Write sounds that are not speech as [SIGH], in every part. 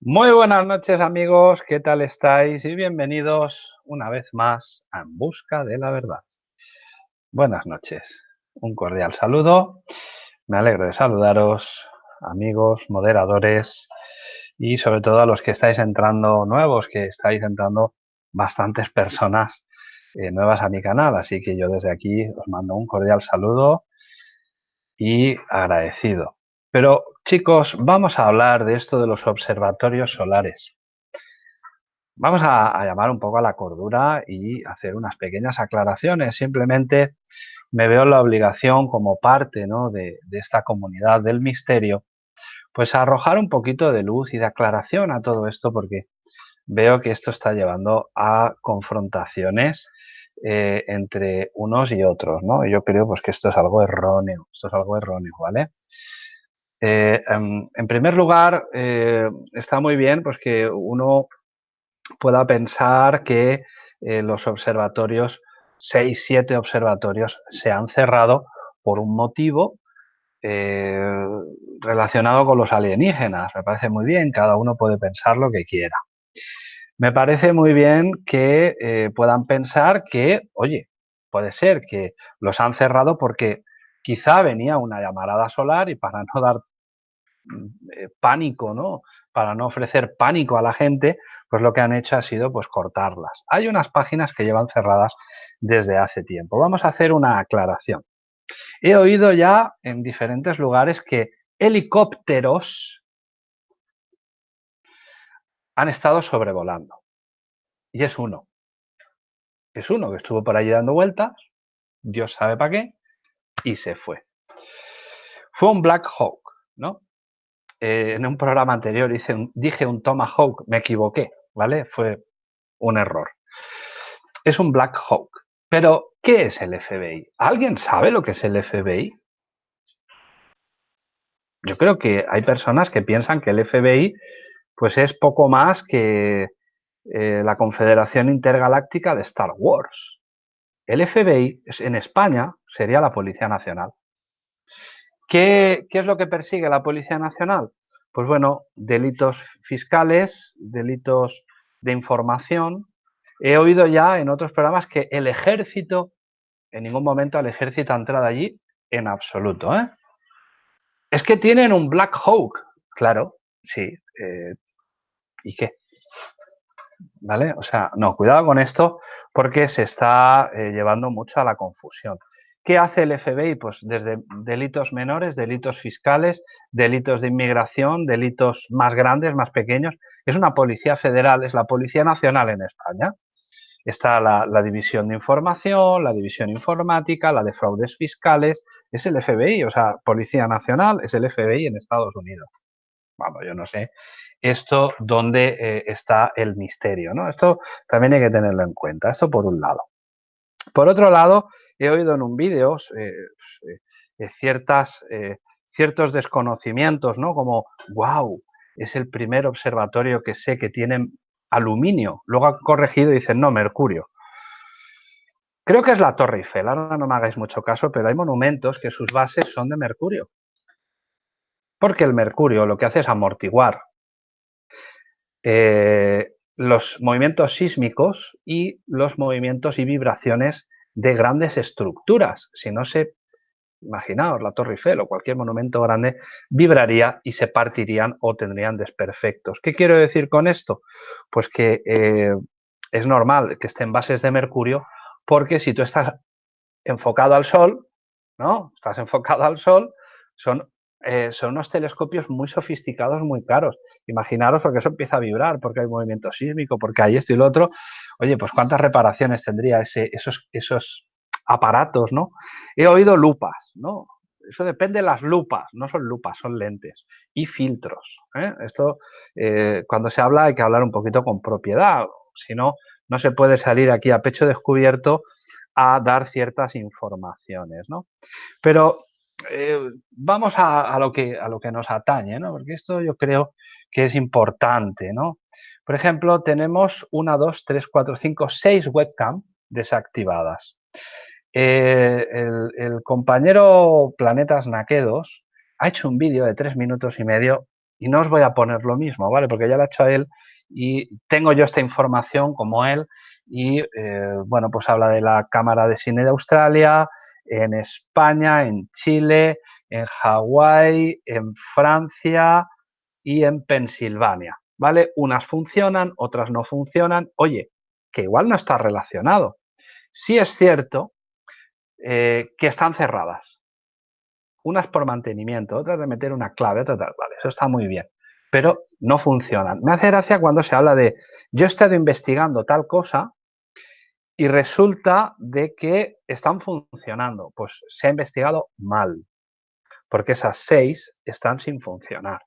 Muy buenas noches amigos, ¿qué tal estáis? Y bienvenidos una vez más a En Busca de la Verdad. Buenas noches, un cordial saludo, me alegro de saludaros amigos, moderadores y sobre todo a los que estáis entrando nuevos, que estáis entrando bastantes personas eh, nuevas a mi canal, así que yo desde aquí os mando un cordial saludo y agradecido. Pero chicos, vamos a hablar de esto de los observatorios solares. Vamos a, llamar un poco a la cordura y hacer unas pequeñas aclaraciones. Simplemente me veo la obligación como parte de, de esta comunidad del misterio, pues arrojar un poquito de luz y de aclaración a todo esto porque veo que esto está llevando a confrontaciones eh, entre unos y otros, ¿no? yo creo pues, que esto es algo erróneo, esto es algo erróneo, ¿vale? Eh, em, en, primer lugar, eh, está muy bien pues, que uno pueda pensar que los observatorios, seis, siete observatorios, se han cerrado por un motivo relacionado con los alienígenas. Me parece muy bien, cada uno puede pensar lo que quiera. Me parece muy bien que eh, puedan pensar que, oye, puede ser que los han cerrado porque quizá venía una llamarada solar y para no dar eh, pánico, ¿no? Para no ofrecer pánico a la gente, pues lo que han hecho ha sido pues cortarlas. Hay unas páginas que llevan cerradas desde hace tiempo. Vamos a hacer una aclaración. He oído ya en diferentes lugares que helicópteros han estado sobrevolando. Y es uno. Es uno que estuvo por allí dando vueltas, Dios sabe para qué, y se fue. Fue un Black Hawk, ¿no? Eh, en un programa anterior dije un Tomahawk, me equivoqué, ¿vale? Fue un error. Es un Black Hawk. Pero, ¿qué es el FBI? ¿Alguien sabe lo que es el FBI? Yo creo que hay personas que piensan que el FBI pues es poco más que eh, la Confederación Intergaláctica de Star Wars. El FBI en España sería la Policía Nacional. ¿Qué, ¿Qué, es lo que persigue la Policía Nacional? Pues bueno, delitos fiscales, delitos de información. He oído ya en otros programas que el ejército, en ningún momento el ejército ha entrado allí en absoluto. ¿eh? Es que tienen un Black Hawk. Claro, sí, eh, ¿Y qué? ¿Vale? O sea, no, cuidado con esto porque se está eh, llevando mucho a la confusión. ¿Qué hace el FBI? Pues desde delitos menores, delitos fiscales, delitos de inmigración, delitos más grandes, más pequeños. Es una policía federal, es la Policía Nacional en España. Está la, la, división de información, la división informática, la de fraudes fiscales. Es el FBI, o sea, Policía Nacional es el FBI en Estados Unidos. Vamos, yo no sé esto dónde eh, está el misterio. ¿no? Esto también hay que tenerlo en cuenta, esto por un lado. Por otro lado, he oído en un vídeo eh, eh, ciertas, ciertos desconocimientos, ¿no? como, wow, es el primer observatorio que sé que tiene aluminio. Luego ha corregido y dicen, no, mercurio. Creo que es la Torre Eiffel, ahora no me hagáis mucho caso, pero hay monumentos que sus bases son de mercurio. Porque el mercurio lo que hace es amortiguar eh, los movimientos sísmicos y los movimientos y vibraciones de grandes estructuras. Si no se, imaginaos, la Torre Eiffel o cualquier monumento grande, vibraría y se partirían o tendrían desperfectos. ¿Qué quiero decir con esto? Pues que eh, es normal que estén bases de mercurio porque si tú estás enfocado al Sol, ¿no? Estás enfocado al Sol, son eh, son unos telescopios muy sofisticados, muy caros. Imaginaros porque eso empieza a vibrar, porque hay movimiento sísmico, porque hay esto y lo otro. Oye, pues cuántas reparaciones tendría ese, esos, esos aparatos, ¿no? He oído lupas, ¿no? Eso depende de las lupas, no son lupas, son lentes y filtros. ¿eh? Esto, eh, cuando se habla hay que hablar un poquito con propiedad, si no, no se puede salir aquí a pecho descubierto a dar ciertas informaciones, ¿no? Pero eh, vamos a, lo que, a lo que nos atañe, ¿no? porque esto yo creo que es importante. ¿no? Por ejemplo, tenemos una, dos, tres, cuatro, cinco, seis webcam desactivadas. Eh, el, compañero Planetas Naquedos ha hecho un vídeo de tres minutos y medio y no os voy a poner lo mismo, ¿vale? Porque ya lo ha hecho él y tengo yo esta información como él y, eh, bueno, pues habla de la Cámara de Cine de Australia, en España, en Chile, en Hawái, en Francia y en Pensilvania, ¿vale? Unas funcionan, otras no funcionan. Oye, que igual no está relacionado. Sí es cierto eh, que están cerradas. Unas por mantenimiento, otras de meter una clave, otras tal, vale, eso está muy bien, pero no funcionan. Me hace gracia cuando se habla de yo he estado investigando tal cosa y resulta de que están funcionando. Pues se ha investigado mal, porque esas seis están sin funcionar.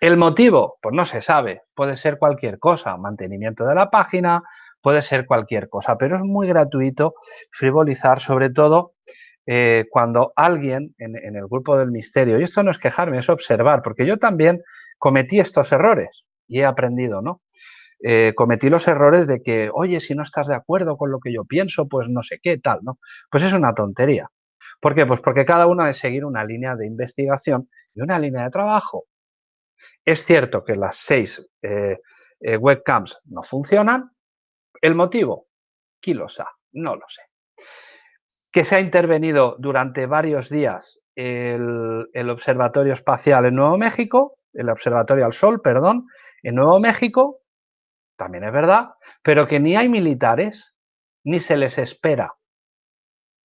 El motivo, pues no se sabe, puede ser cualquier cosa, mantenimiento de la página, puede ser cualquier cosa, pero es muy gratuito frivolizar, sobre todo eh, cuando alguien en, en, el grupo del misterio, y esto no es quejarme, es observar, porque yo también cometí estos errores y he aprendido, ¿no? Eh, cometí los errores de que, oye, si no estás de acuerdo con lo que yo pienso, pues no sé qué, tal, ¿no? Pues es una tontería. ¿Por qué? Pues porque cada uno debe seguir una línea de investigación y una línea de trabajo. Es cierto que las seis eh, eh, webcams no funcionan. ¿El motivo? ¿Quién lo sabe? No lo sé. Que se ha intervenido durante varios días el, el Observatorio Espacial en Nuevo México, el Observatorio al Sol, perdón, en Nuevo México, también es verdad, pero que ni hay militares ni se les espera.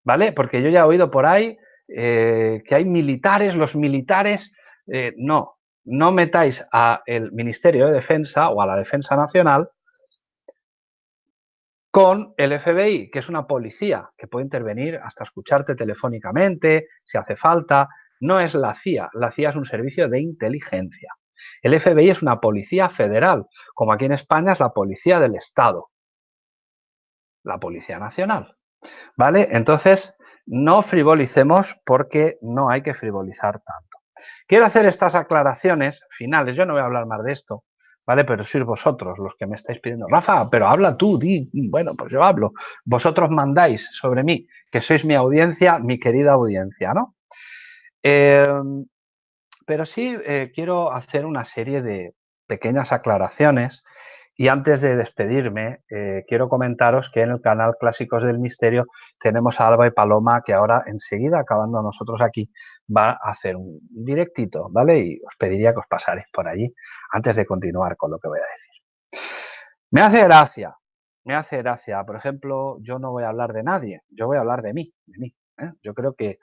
¿Vale? Porque yo ya he oído por ahí eh, que hay militares, los militares, eh, no, no metáis al Ministerio de Defensa o a la Defensa Nacional con el FBI, que es una policía que puede intervenir hasta escucharte telefónicamente, si hace falta. No es la CIA, la CIA es un servicio de inteligencia. El FBI es una policía federal, como aquí en España es la policía del Estado, la Policía Nacional. ¿Vale? Entonces, no frivolicemos porque no hay que frivolizar tanto. Quiero hacer estas aclaraciones finales, yo no voy a hablar más de esto, ¿vale? Pero sois vosotros los que me estáis pidiendo, Rafa, pero habla tú, di, bueno, pues yo hablo. Vosotros mandáis sobre mí, que sois mi audiencia, mi querida audiencia, ¿no? Eh, pero sí eh, quiero hacer una serie de pequeñas aclaraciones y antes de despedirme, eh, quiero comentaros que en el canal Clásicos del Misterio tenemos a Alba y Paloma que ahora enseguida, acabando nosotros aquí, va a hacer un directito, ¿vale? Y os pediría que os pasaréis por allí antes de continuar con lo que voy a decir. Me hace gracia, me hace gracia. Por ejemplo, yo no voy a hablar de nadie, yo voy a hablar de mí, de mí. ¿eh? Yo creo que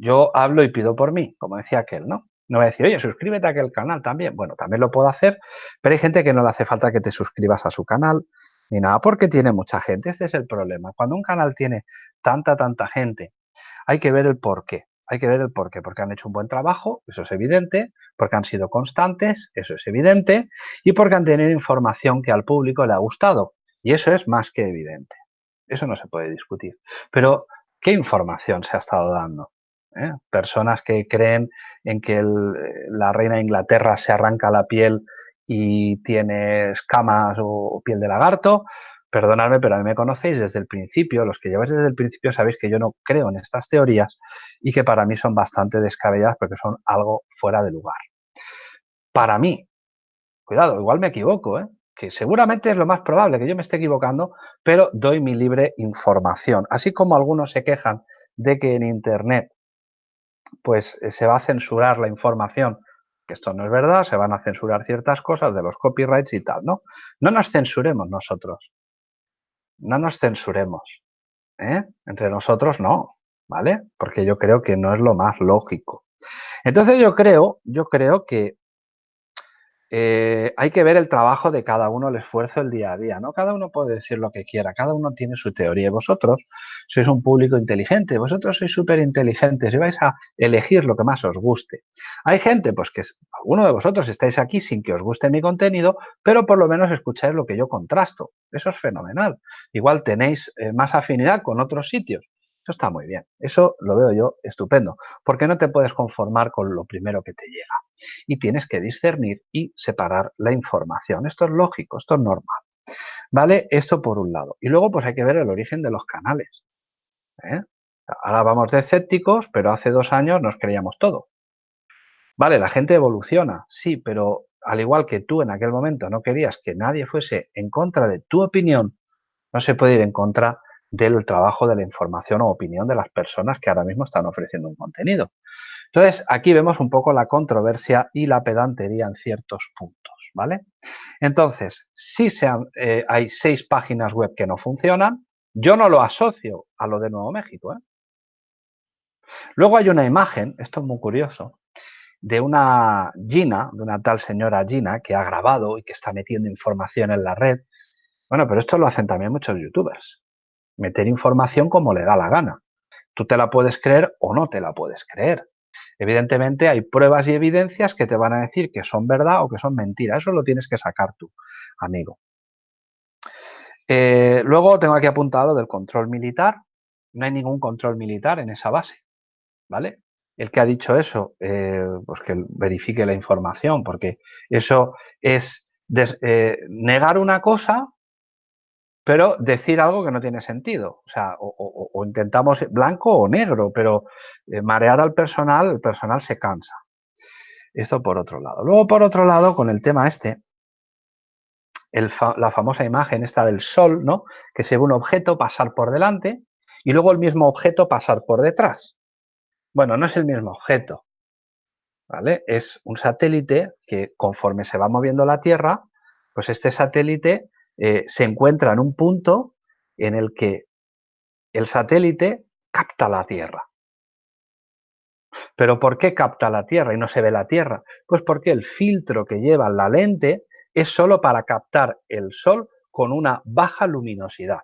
yo hablo y pido por mí, como decía aquel, ¿no? No voy a decir, oye, suscríbete a aquel canal también. Bueno, también lo puedo hacer, pero hay gente que no le hace falta que te suscribas a su canal ni nada, porque tiene mucha gente. Este es el problema. Cuando un canal tiene tanta, tanta gente, hay que ver el por qué. Hay que ver el por qué, porque han hecho un buen trabajo, eso es evidente, porque han sido constantes, eso es evidente, y porque han tenido información que al público le ha gustado, y eso es más que evidente. Eso no se puede discutir. Pero ¿Qué información se ha estado dando? ¿Eh? Personas que creen en que la reina de Inglaterra se arranca la piel y tiene escamas o, piel de lagarto. Perdonadme, pero a mí me conocéis desde el principio, los que lleváis desde el principio sabéis que yo no creo en estas teorías y que para mí son bastante descabelladas porque son algo fuera de lugar. Para mí, cuidado, igual me equivoco, ¿eh? que seguramente es lo más probable que yo me esté equivocando, pero doy mi libre información. Así como algunos se quejan de que en Internet pues eh, se va a censurar la información, que esto no es verdad, se van a censurar ciertas cosas de los copyrights y tal, ¿no? No nos censuremos nosotros. No nos censuremos. ¿eh? Entre nosotros no, ¿vale? Porque yo creo que no es lo más lógico. Entonces yo creo, yo creo que eh, hay que ver el trabajo de cada uno, el esfuerzo el día a día, ¿no? Cada uno puede decir lo que quiera, cada uno tiene su teoría. Vosotros sois un público inteligente, vosotros sois súper inteligentes y vais a elegir lo que más os guste. Hay gente, pues que alguno de vosotros estáis aquí sin que os guste mi contenido, pero por lo menos escucháis lo que yo contrasto. Eso es fenomenal. Igual tenéis eh, más afinidad con otros sitios. Eso está muy bien. Eso lo veo yo estupendo, porque no te puedes conformar con lo primero que te llega. Y tienes que discernir y separar la información. Esto es lógico, esto es normal. ¿Vale? Esto por un lado. Y luego pues hay que ver el origen de los canales. ¿eh? Ahora vamos de escépticos, pero hace dos años nos creíamos todo. Vale, la gente evoluciona, sí, pero al igual que tú en aquel momento no querías que nadie fuese en contra de tu opinión, no se puede ir en contra del trabajo de la información o opinión de las personas que ahora mismo están ofreciendo un contenido. Entonces, aquí vemos un poco la controversia y la pedantería en ciertos puntos, ¿vale? Entonces, si eh, hay seis páginas web que no funcionan, yo no lo asocio a lo de Nuevo México, ¿eh? Luego hay una imagen, esto es muy curioso, de una Gina, de una tal señora Gina, que ha grabado y que está metiendo información en la red. Bueno, pero esto lo hacen también muchos youtubers. Meter información como le da la gana. Tú te la puedes creer o no te la puedes creer. Evidentemente hay pruebas y evidencias que te van a decir que son verdad o que son mentira. Eso lo tienes que sacar tú, amigo. Eh, luego tengo aquí apuntado del control militar. No hay ningún control militar en esa base. ¿Vale? El que ha dicho eso, eh, pues que verifique la información, porque eso es eh, negar una cosa, pero decir algo que no tiene sentido. O sea, o, intentamos blanco o negro, pero eh, marear al personal, el personal se cansa. Esto por otro lado. Luego, por otro lado, con el tema este, la famosa imagen esta del sol, ¿no? Que se ve un objeto pasar por delante y luego el mismo objeto pasar por detrás. Bueno, no es el mismo objeto, ¿vale? Es un satélite que conforme se va moviendo la Tierra, pues este satélite eh, se encuentra en un punto en el que el satélite capta la Tierra. ¿Pero por qué capta la Tierra y no se ve la Tierra? Pues porque el filtro que lleva la lente es solo para captar el Sol con una baja luminosidad.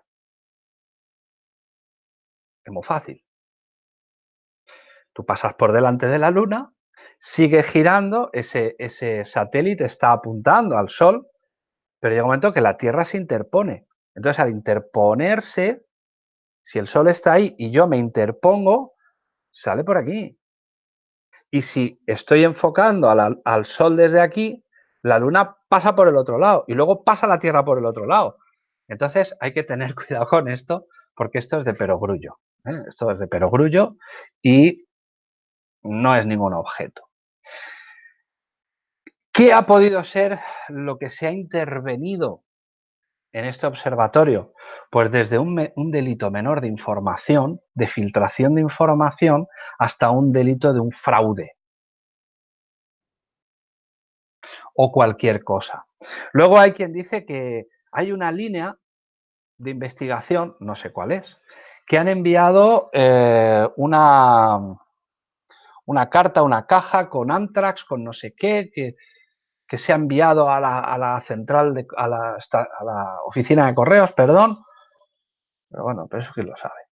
Es muy fácil. Tú pasas por delante de la Luna, sigue girando, ese, ese satélite está apuntando al Sol, pero llega un momento que la Tierra se interpone. Entonces, al interponerse, si el Sol está ahí y yo me interpongo, sale por aquí. Y si estoy enfocando al Sol desde aquí, la Luna pasa por el otro lado y luego pasa la Tierra por el otro lado. Entonces hay que tener [LAUGHS] cuidado con esto porque esto es de perogrullo. ¿eh? Esto es de perogrullo y no es ningún objeto. ¿Qué ha podido ser lo que se ha intervenido en este observatorio? Pues desde un, delito menor de información, de filtración de información, hasta un delito de un fraude. O cualquier cosa. Luego hay quien dice que hay una línea de investigación, no sé cuál es, que han enviado eh, una, una carta, una caja con Antrax, con no sé qué, que, que se ha enviado a la, central, de, a, la, a la oficina de correos, perdón. Pero bueno, pero eso quién lo sabe.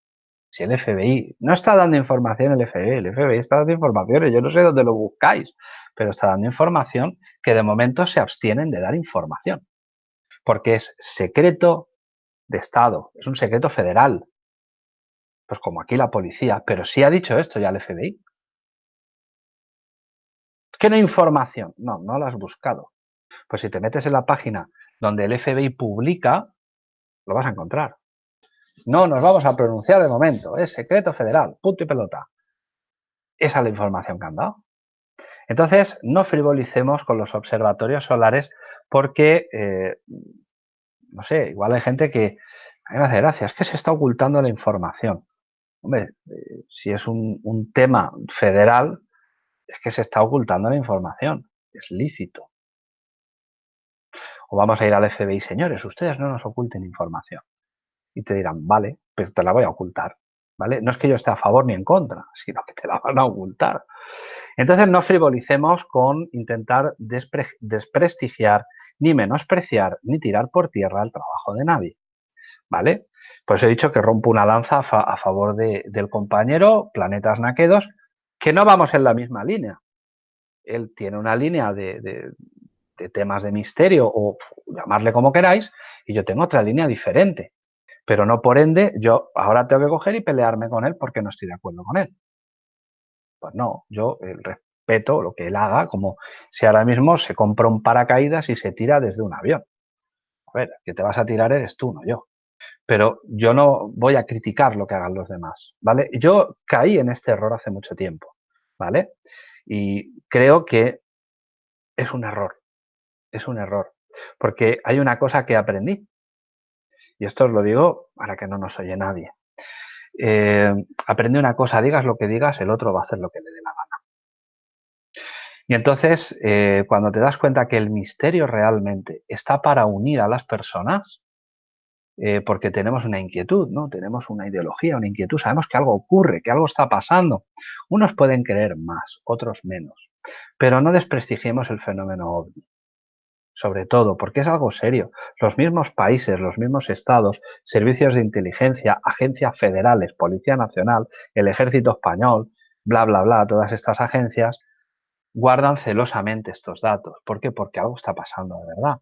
Si el FBI no está dando información, el FBI, el FBI está dando información, yo no sé dónde lo buscáis, pero está dando información que de momento se abstienen de dar información. Porque es secreto de Estado, es un secreto federal. Pues como aquí la policía, pero sí ha dicho esto ya el FBI. ¿Qué no hay información? No, no la has buscado. Pues si te metes en la página donde el FBI publica, lo vas a encontrar. No nos vamos a pronunciar de momento, es secreto federal, punto y pelota. Esa es la información que han dado. Entonces, no frivolicemos con los observatorios solares porque, eh, no sé, igual hay gente que, a mí me hace gracia, es que se está ocultando la información. Hombre, eh, si es un tema federal, es que se está ocultando la información, es lícito. O vamos a ir al FBI, señores, ustedes no nos oculten información. Y te dirán, vale, pues te la voy a ocultar. ¿Vale? No es que yo esté a favor ni en contra, [LAUGHS] sino que te la van a ocultar. Entonces no frivolicemos con intentar desprestigiar, ni menospreciar, ni tirar por tierra el trabajo de nadie. ¿Vale? Pues he dicho que rompo una lanza a, favor del compañero Planetas Naquedos, que no vamos en la misma línea. Él tiene una línea de, temas de misterio o llamarle como queráis y yo tengo otra línea diferente. Pero no por ende yo ahora tengo que coger y pelearme con él porque no estoy de acuerdo con él. Pues no, yo respeto lo que él haga, como si ahora mismo se compra un paracaídas y se tira desde un avión. A ver, que te vas a tirar eres tú, no yo pero yo no voy a criticar lo que hagan los demás, ¿vale? Yo caí en este error hace mucho tiempo, ¿vale? Y creo que es un error, es un error, porque hay una cosa que aprendí, y esto os lo digo para que no nos oye nadie. Eh, aprende una cosa, digas lo que digas, el otro va a hacer lo que le dé la gana. Y entonces, eh, cuando te das cuenta que el misterio realmente está para unir a las personas, eh, porque tenemos una inquietud, ¿no? Tenemos una ideología, una inquietud, sabemos que algo ocurre, que algo está pasando. Unos pueden creer más, otros menos, pero no desprestigiemos el fenómeno ovni. Sobre todo, porque es algo serio. Los mismos países, los mismos estados, servicios de inteligencia, agencias federales, Policía Nacional, el Ejército Español, bla, bla, bla, todas estas agencias, guardan celosamente estos datos. ¿Por qué? Porque algo está pasando de verdad.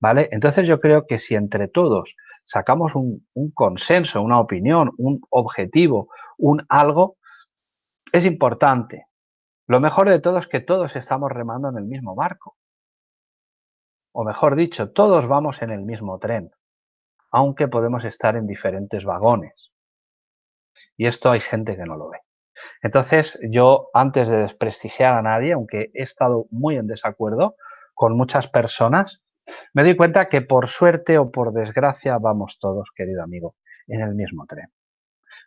¿Vale? Entonces yo creo que si entre todos sacamos un, consenso, una opinión, un objetivo, un algo, es importante. Lo mejor de todo es que todos estamos remando en el mismo barco. O mejor dicho, todos vamos en el mismo tren, aunque podemos estar en diferentes vagones. Y esto hay gente que no lo ve. Entonces, yo antes de desprestigiar a nadie, aunque he estado muy en desacuerdo con muchas personas, me doy cuenta que por suerte o por desgracia vamos todos, querido amigo, en el mismo tren.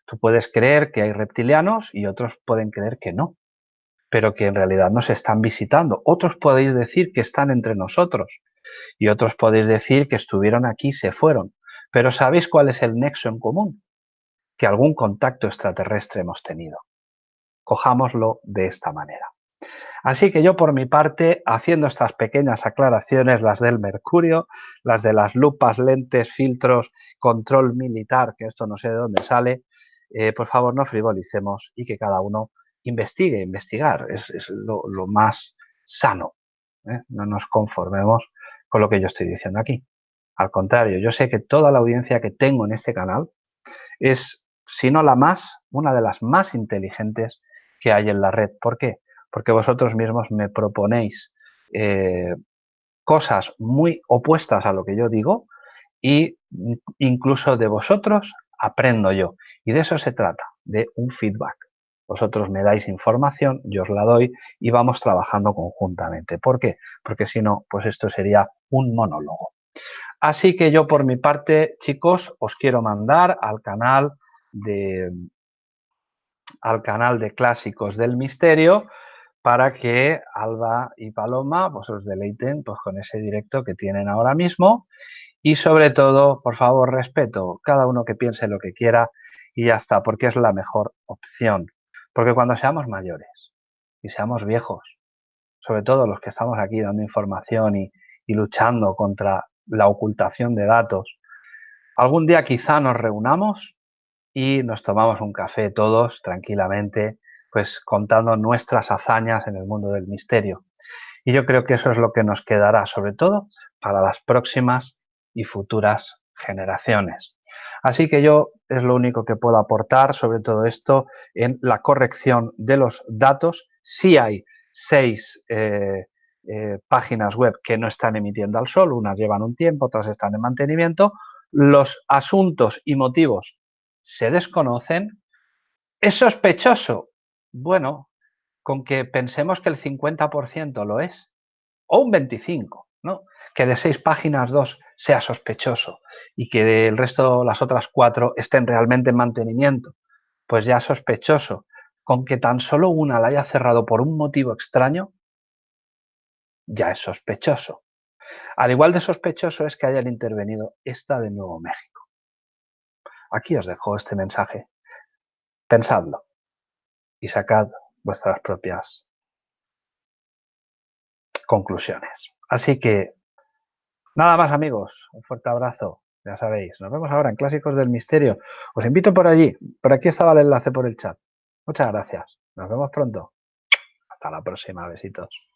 Tú puedes creer que hay reptilianos y otros pueden creer que no, pero que en realidad nos están visitando. Otros podéis decir que están entre nosotros y otros podéis decir que estuvieron aquí y se fueron. Pero ¿sabéis cuál es el nexo en común? Que algún contacto extraterrestre hemos tenido. Cojámoslo de esta manera. Así que yo por mi parte, haciendo estas pequeñas aclaraciones, las del mercurio, las de las lupas, lentes, filtros, control militar, que esto no sé de dónde sale, eh, por favor no frivolicemos y que cada uno investigue, investigar, es, lo, más sano. ¿eh? No nos conformemos con lo que yo estoy diciendo aquí. Al contrario, yo sé que toda la audiencia que tengo en este canal es, si no la más, una de las más inteligentes que hay en la red. ¿Por qué? Porque vosotros mismos me proponéis eh, cosas muy opuestas a lo que yo digo y incluso de vosotros aprendo yo. Y de eso se trata, de un feedback. Vosotros me dais información, yo os la doy y vamos trabajando conjuntamente. ¿Por qué? Porque si no, pues esto sería un monólogo. Así que yo por mi parte, chicos, os quiero mandar al canal de al canal de clásicos del misterio para que Alba y Paloma pues, os deleiten pues, con ese directo que tienen ahora mismo y sobre todo, por favor, respeto, cada uno que piense lo que quiera y ya está, porque es la mejor opción. Porque cuando seamos mayores y seamos viejos, sobre todo los que estamos aquí dando información y, y luchando contra la ocultación de datos, algún día quizá nos reunamos y nos tomamos un café todos tranquilamente pues contando nuestras hazañas en el mundo del misterio. Y yo creo que eso es lo que nos quedará, sobre todo para las próximas y futuras generaciones. Así que yo es lo único que puedo aportar sobre todo esto en la corrección de los datos. Sí hay seis eh, eh, páginas web que no están emitiendo al sol, unas llevan un tiempo, otras están en mantenimiento. Los asuntos y motivos se desconocen. ¿Es sospechoso? Bueno, con que pensemos que el 50% lo es, o un 25%, ¿no? Que de seis páginas dos sea sospechoso y que del resto, las otras cuatro, estén realmente en mantenimiento, pues ya sospechoso. Con que tan solo una la haya cerrado por un motivo extraño, ya es sospechoso. Al igual de sospechoso es que hayan intervenido esta de Nuevo México. Aquí os dejo este mensaje. Pensadlo y sacad vuestras propias conclusiones. Así que, nada más amigos, un fuerte abrazo, ya sabéis. Nos vemos ahora en Clásicos del Misterio. Os invito por allí, por aquí estaba el enlace por el chat. Muchas gracias, nos vemos pronto. Hasta la próxima, besitos.